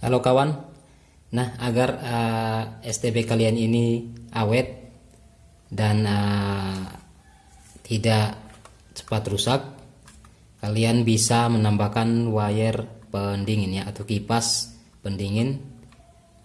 Halo kawan, nah agar uh, eh, STB kalian ini awet dan uh, tidak cepat rusak, kalian bisa menambahkan wire pendingin ya atau kipas pendingin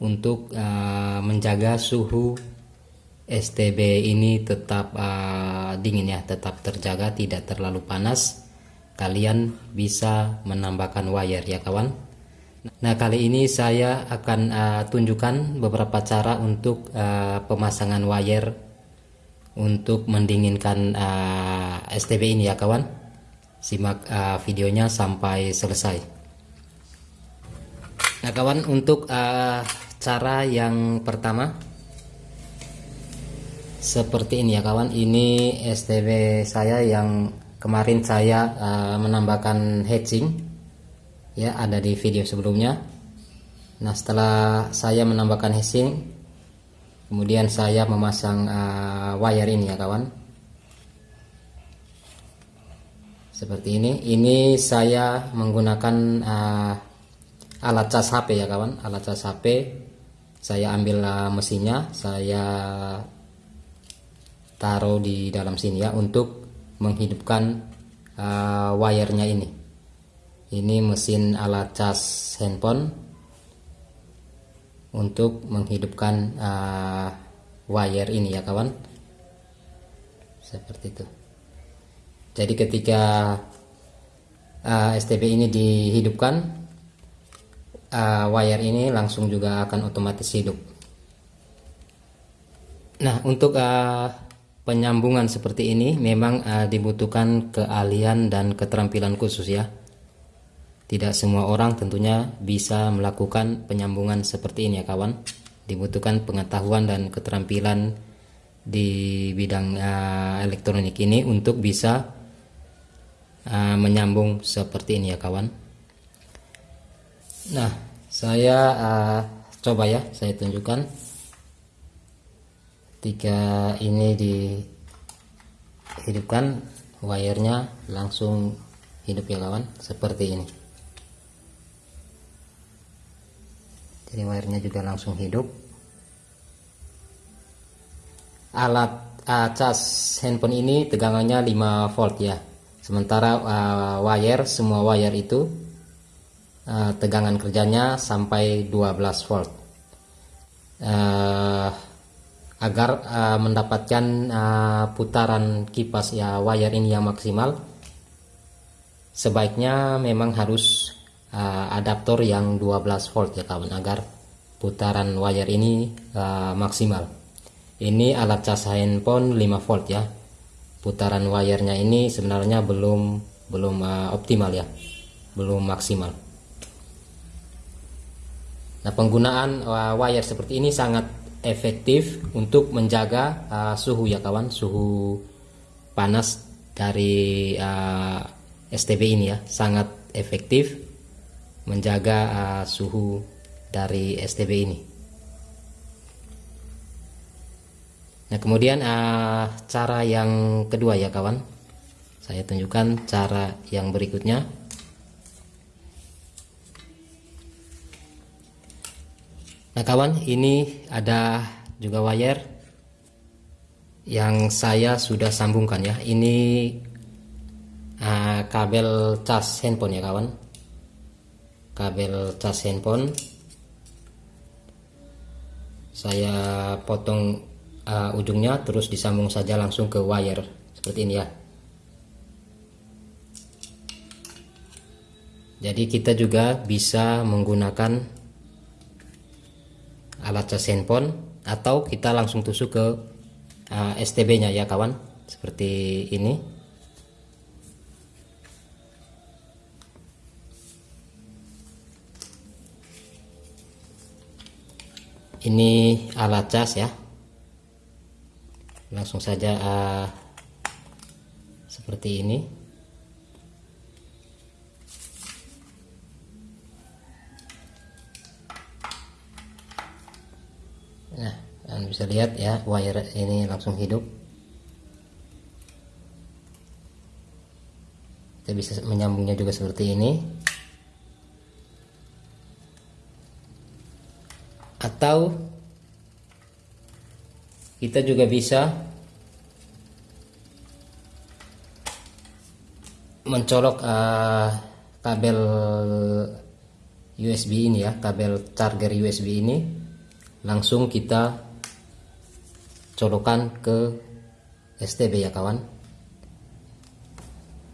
untuk uh, menjaga suhu STB ini tetap uh, dingin ya, tetap terjaga, tidak terlalu panas. Kalian bisa menambahkan wire ya kawan nah kali ini saya akan uh, tunjukkan beberapa cara untuk uh, pemasangan wire untuk mendinginkan uh, STB ini ya kawan. Simak uh, videonya sampai selesai. Nah kawan untuk uh, cara yang pertama seperti ini ya kawan. Ini STB saya yang kemarin saya uh, menambahkan hatching ya ada di video sebelumnya. Nah setelah saya menambahkan hatching kemudian saya memasang uh, wire ini ya kawan. Seperti ini. Ini saya menggunakan uh, alat cas HP ya kawan. Alat cas HP saya ambil uh, mesinnya. Saya taruh di dalam sini ya untuk menghidupkan uh, wirenya ini ini mesin alat cas handphone untuk menghidupkan uh, wire ini ya kawan. Seperti itu. Jadi ketika uh, STB ini dihidupkan uh, wire ini langsung juga akan otomatis hidup. Nah untuk uh, penyambungan seperti ini memang uh, dibutuhkan keahlian dan keterampilan khusus ya tidak semua orang tentunya bisa melakukan penyambungan seperti ini ya kawan. Dibutuhkan pengetahuan dan keterampilan di bidang uh, elektronik ini untuk bisa uh, menyambung seperti ini ya kawan. Nah saya uh, coba ya saya tunjukkan. Ketika ini dihidupkan wirenya langsung hidup ya kawan. Seperti ini jadi wirenya juga langsung hidup. Alat uh, cas handphone ini tegangannya 5 volt ya. Sementara uh, wire semua wire itu uh, tegangan kerjanya sampai 12 volt. Uh, agar uh, mendapatkan uh, putaran kipas ya wire ini yang maksimal sebaiknya memang harus uh, adaptor yang 12 volt ya kawan agar putaran wire ini uh, maksimal. Ini alat cas handphone 5 volt ya. Putaran wirenya ini sebenarnya belum belum uh, optimal ya. Belum maksimal. Nah penggunaan uh, wire seperti ini sangat efektif untuk menjaga uh, suhu ya kawan. Suhu panas dari uh, STB ini ya sangat efektif menjaga uh, suhu dari STB ini. Nah kemudian uh, cara yang kedua ya kawan. Saya tunjukkan cara yang berikutnya. Nah kawan ini ada juga wire yang saya sudah sambungkan ya. Ini uh, kabel cas handphone ya kawan kabel cas handphone. Saya potong uh, ujungnya terus disambung saja langsung ke wire. Seperti ini ya. Jadi kita juga bisa menggunakan alat cas handphone atau kita langsung tusuk ke uh, STB nya ya kawan. Seperti ini ini alat cas ya. Langsung saja uh, seperti ini. Nah kalian bisa lihat ya wire ini langsung hidup. Kita bisa menyambungnya juga seperti ini atau kita juga bisa mencolok uh, kabel USB ini ya kabel charger USB ini. Langsung kita colokan ke STB ya kawan.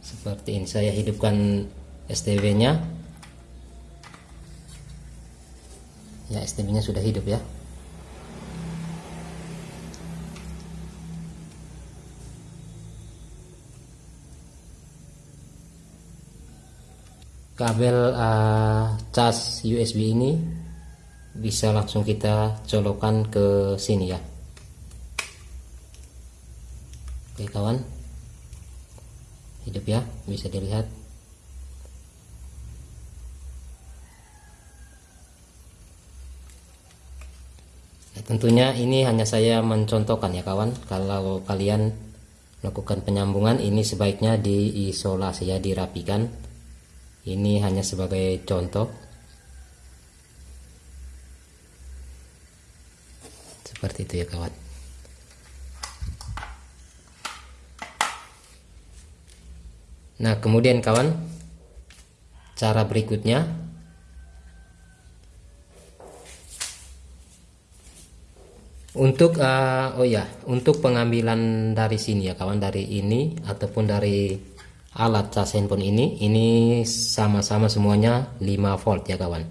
Seperti ini saya hidupkan STB nya ya STB nya sudah hidup ya. Kabel uh, cas USB ini bisa langsung kita colokan ke sini ya. Oke kawan. Hidup ya bisa dilihat tentunya ini hanya saya mencontohkan ya kawan. Kalau kalian melakukan penyambungan ini sebaiknya diisolasi ya dirapikan. Ini hanya sebagai contoh. Seperti itu ya kawan. Nah kemudian kawan cara berikutnya untuk uh, oh ya untuk pengambilan dari sini ya kawan dari ini ataupun dari alat cas handphone ini ini sama-sama semuanya 5 volt ya kawan.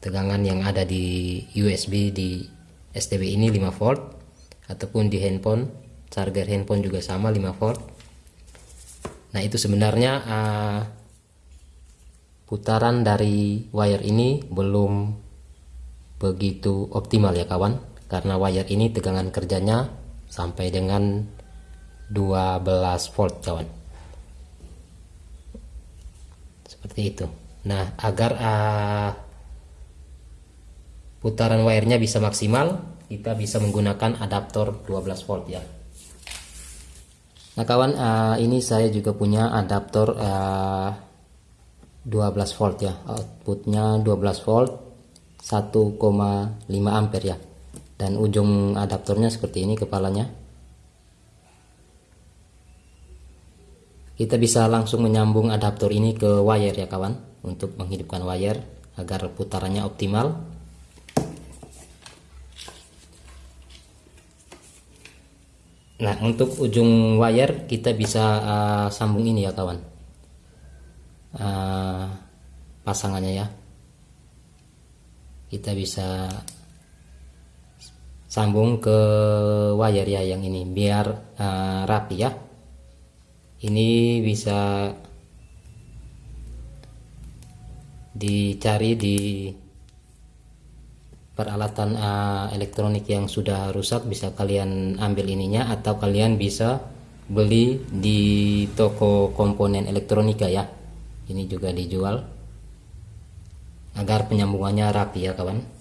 Tegangan yang ada di USB di STB ini 5 volt ataupun di handphone charger handphone juga sama 5 volt. Nah itu sebenarnya uh, putaran dari wire ini belum begitu optimal ya kawan karena wire ini tegangan kerjanya sampai dengan 12 volt kawan. Seperti itu. Nah agar uh, putaran wirenya bisa maksimal kita bisa menggunakan adaptor 12 volt ya. Nah kawan uh, ini saya juga punya adaptor uh, 12 volt ya. Outputnya 12 volt 1,5 ampere ya dan ujung adaptornya seperti ini kepalanya. Kita bisa langsung menyambung adaptor ini ke wire ya kawan. Untuk menghidupkan wire agar putarannya optimal. Nah untuk ujung wire kita bisa uh, sambung ini ya kawan. Uh, pasangannya ya. Kita bisa sambung ke wire ya yang ini biar uh, rapi ya. Ini bisa dicari di peralatan uh, elektronik yang sudah rusak bisa kalian ambil ininya atau kalian bisa beli di toko komponen elektronika ya. Ini juga dijual agar penyambungannya rapi ya kawan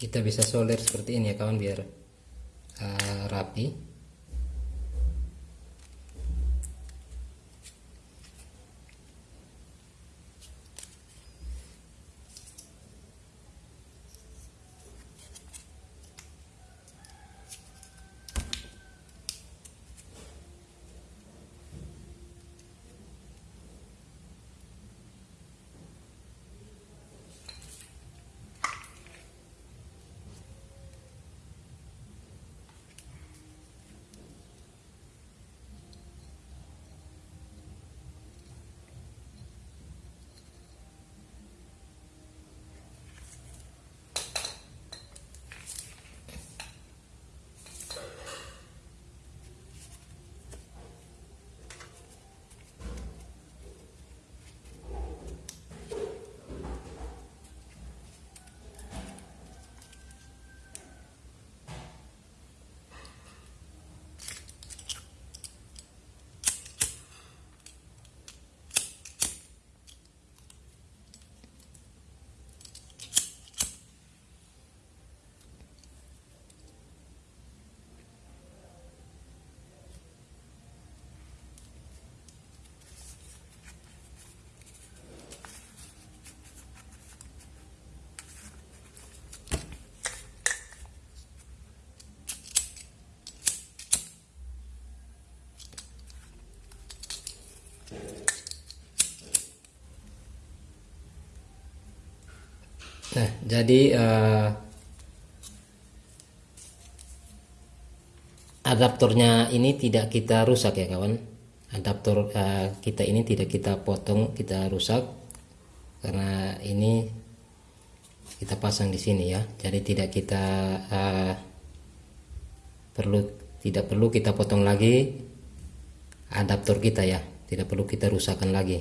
kita bisa solder seperti ini ya kawan biar uh, rapi Nah, jadi uh, adaptornya ini tidak kita rusak ya kawan. Adaptor uh, kita ini tidak kita potong, kita rusak karena ini kita pasang di sini ya. Jadi tidak kita uh, perlu tidak perlu kita potong lagi adaptor kita ya. Tidak perlu kita rusakkan lagi.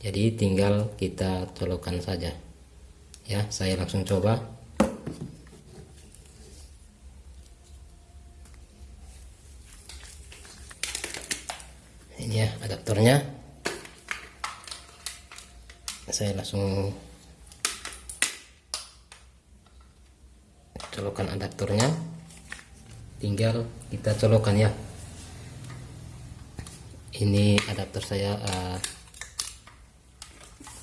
Jadi tinggal kita colokkan saja. Ya saya langsung coba. Ini ya adaptornya. Saya langsung colokan adaptornya. Tinggal kita colokan ya ini adaptor saya uh, eh,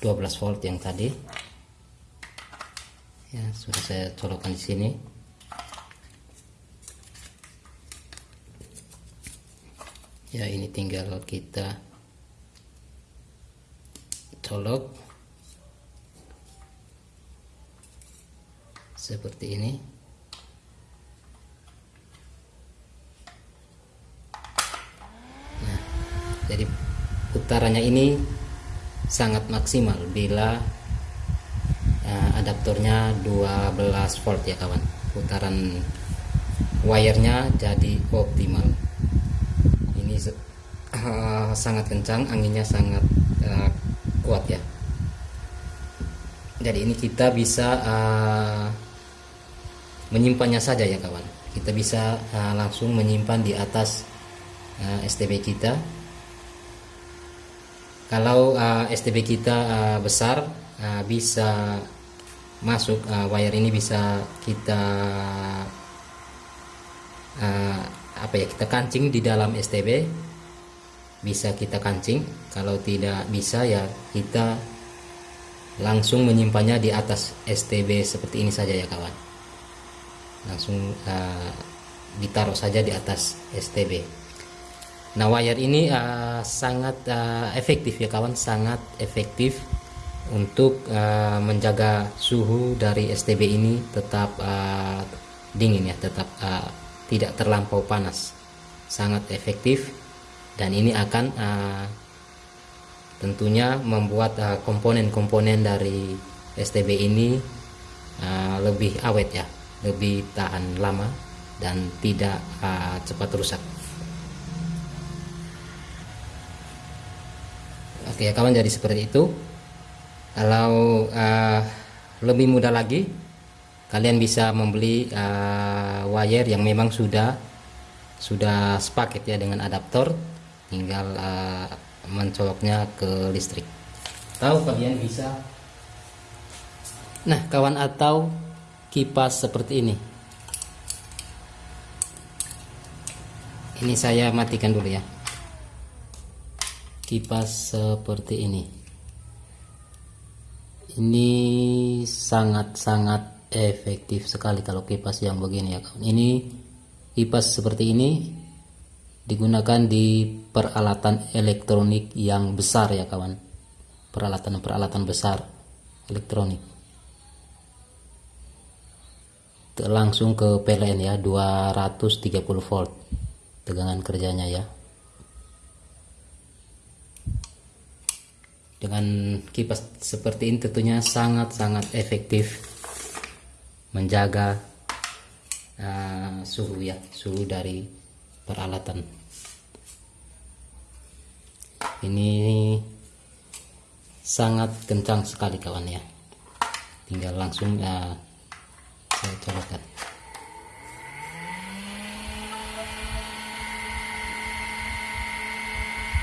12 volt yang tadi. Ya sudah saya colokkan di sini. Ya ini tinggal kita colok seperti ini nah jadi putarannya ini sangat maksimal bila uh, adaptornya 12 volt ya kawan. Putaran wirenya jadi optimal. Ini uh, sangat kencang anginnya sangat uh, kuat ya. Jadi ini kita bisa uh, menyimpannya saja ya kawan. Kita bisa uh, langsung menyimpan di atas uh, STB kita kalau uh, STB kita uh, besar uh, bisa masuk uh, wire ini bisa kita uh, apa ya kita kancing di dalam STB bisa kita kancing. Kalau tidak bisa ya kita langsung menyimpannya di atas STB seperti ini saja ya kawan. Langsung uh, ditaruh saja di atas STB nah wire ini uh, sangat uh, efektif ya kawan. Sangat efektif untuk uh, menjaga suhu dari STB ini tetap uh, dingin ya tetap uh, tidak terlampau panas. Sangat efektif dan ini akan uh, tentunya membuat komponen-komponen uh, dari STB ini uh, lebih awet ya lebih tahan lama dan tidak uh, cepat rusak oke ya kawan jadi seperti itu. Kalau uh, lebih mudah lagi kalian bisa membeli uh, wire yang memang sudah sudah sepaket ya dengan adaptor tinggal uh, mencoloknya ke listrik. Tahu kalian bisa? Nah kawan atau kipas seperti ini. Ini saya matikan dulu ya kipas seperti ini. Ini sangat-sangat efektif sekali kalau kipas yang begini ya kawan. Ini kipas seperti ini digunakan di peralatan elektronik yang besar ya kawan. Peralatan-peralatan besar elektronik. Langsung ke PLN ya 230 volt tegangan kerjanya ya dengan kipas seperti ini tentunya sangat-sangat efektif menjaga uh, suhu ya suhu dari peralatan. Ini sangat kencang sekali kawan ya. Tinggal langsung uh, saya colokkan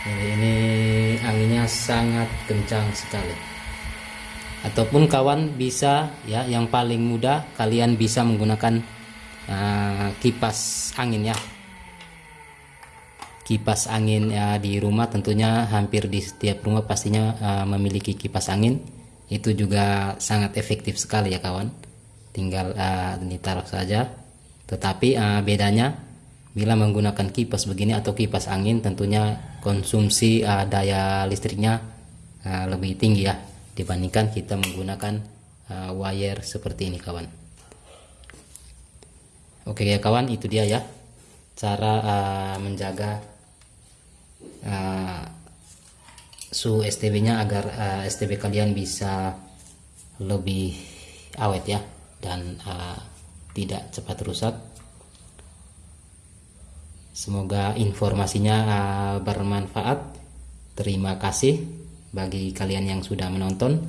jadi ini sangat kencang sekali. Ataupun kawan bisa ya yang paling mudah kalian bisa menggunakan uh, kipas angin ya. Kipas angin ya di rumah tentunya hampir di setiap rumah pastinya uh, memiliki kipas angin. Itu juga sangat efektif sekali ya kawan. Tinggal uh, ditaruh saja. Tetapi uh, bedanya bila menggunakan kipas begini atau kipas angin tentunya konsumsi uh, daya listriknya uh, lebih tinggi ya dibandingkan kita menggunakan uh, wire seperti ini kawan. Oke ya kawan itu dia ya cara uh, menjaga uh, suhu STB nya agar uh, STB kalian bisa lebih awet ya dan uh, tidak cepat rusak semoga informasinya uh, bermanfaat. Terima kasih bagi kalian yang sudah menonton.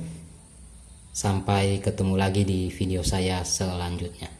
Sampai ketemu lagi di video saya selanjutnya